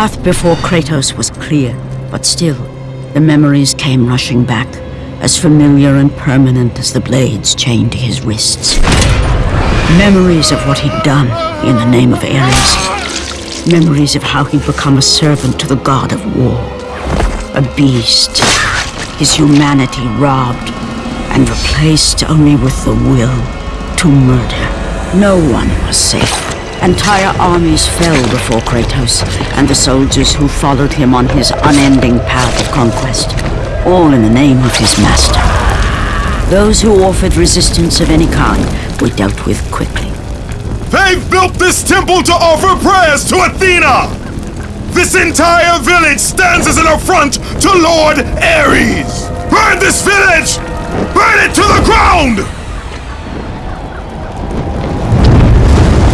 path before Kratos was clear, but still, the memories came rushing back, as familiar and permanent as the blades chained to his wrists. Memories of what he'd done in the name of Ares. Memories of how he'd become a servant to the god of war. A beast. His humanity robbed and replaced only with the will to murder. No one was safe. Entire armies fell before Kratos and the soldiers who followed him on his unending path of conquest, all in the name of his master. Those who offered resistance of any kind were dealt with quickly. They've built this temple to offer prayers to Athena! This entire village stands as an affront to Lord Ares! Burn this village! Burn it to the ground!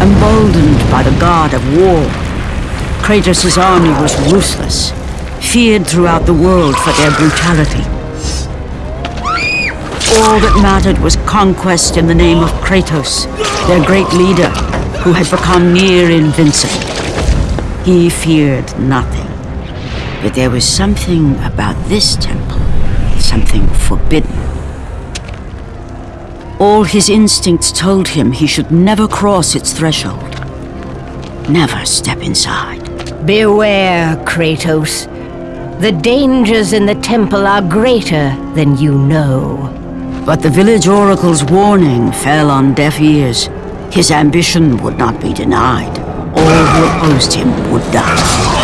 Emboldened by the god of war, Kratos' army was ruthless, feared throughout the world for their brutality. All that mattered was conquest in the name of Kratos, their great leader, who had become near invincible. He feared nothing. But there was something about this temple, something forbidden. All his instincts told him he should never cross its threshold. Never step inside. Beware, Kratos. The dangers in the temple are greater than you know. But the village oracle's warning fell on deaf ears. His ambition would not be denied. All who opposed him would die.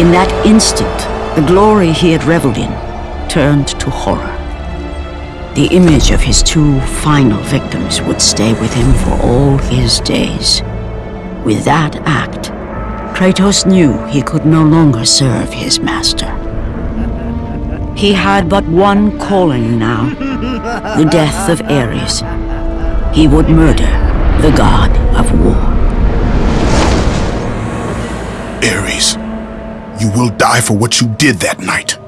In that instant, the glory he had reveled in turned to horror. The image of his two final victims would stay with him for all his days. With that act, Kratos knew he could no longer serve his master. He had but one calling now, the death of Ares. He would murder the god of war. Ares, you will die for what you did that night.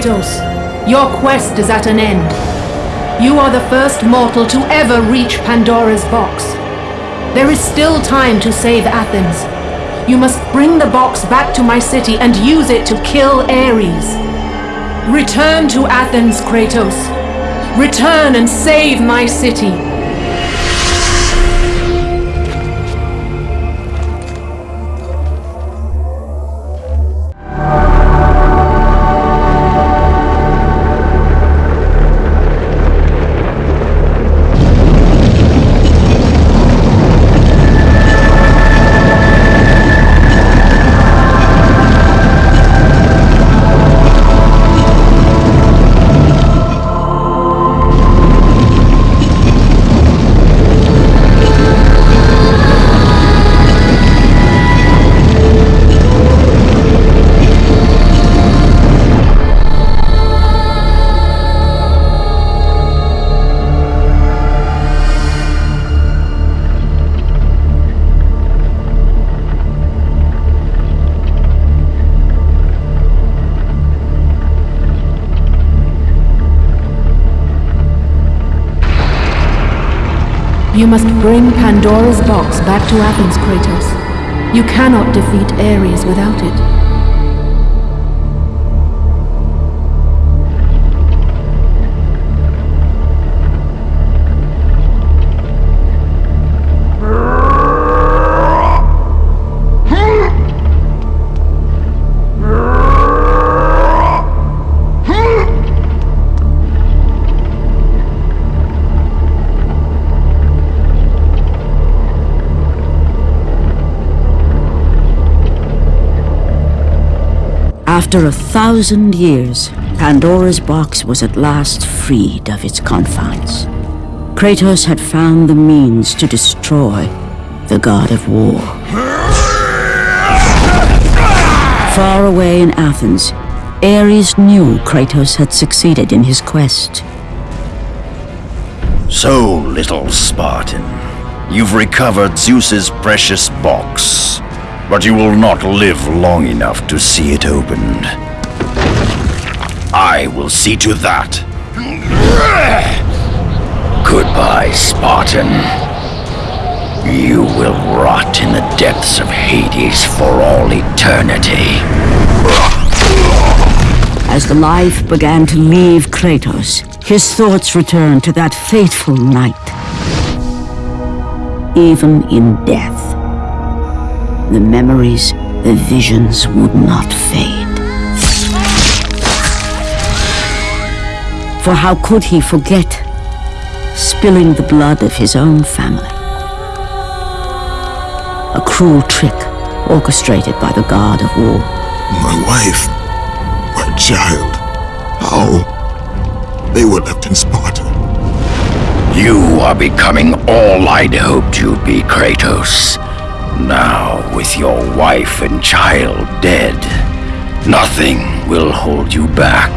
Kratos, your quest is at an end. You are the first mortal to ever reach Pandora's box. There is still time to save Athens. You must bring the box back to my city and use it to kill Ares. Return to Athens, Kratos. Return and save my city. Must bring Pandora's box back to Athens, Kratos. You cannot defeat Ares without it. After a thousand years, Pandora's box was at last freed of its confines. Kratos had found the means to destroy the god of war. Far away in Athens, Ares knew Kratos had succeeded in his quest. So, little Spartan, you've recovered Zeus's precious box but you will not live long enough to see it opened. I will see to that. Goodbye, Spartan. You will rot in the depths of Hades for all eternity. As the life began to leave Kratos, his thoughts returned to that fateful night. Even in death, the memories, the visions would not fade. For how could he forget spilling the blood of his own family? A cruel trick orchestrated by the god of war. My wife, my child, how? They were left in Sparta. You are becoming all I'd hoped you'd be, Kratos. Now, with your wife and child dead, nothing will hold you back.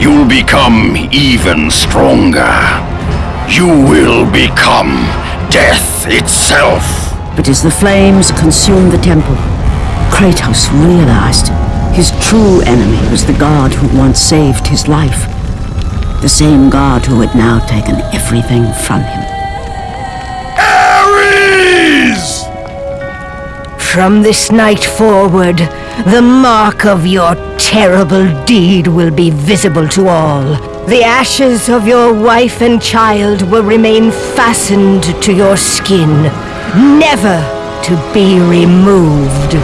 You'll become even stronger. You will become death itself. But as the flames consumed the temple, Kratos realized his true enemy was the god who once saved his life. The same god who had now taken everything from him. From this night forward, the mark of your terrible deed will be visible to all. The ashes of your wife and child will remain fastened to your skin, never to be removed.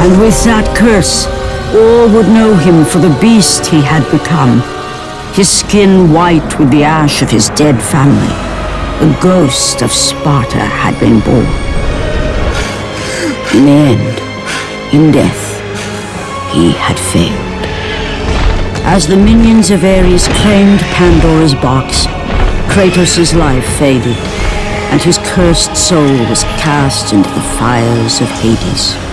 And with that curse, all would know him for the beast he had become. His skin white with the ash of his dead family. The ghost of Sparta had been born. In the end, in death, he had failed. As the minions of Ares claimed Pandora's box, Kratos' life faded, and his cursed soul was cast into the fires of Hades.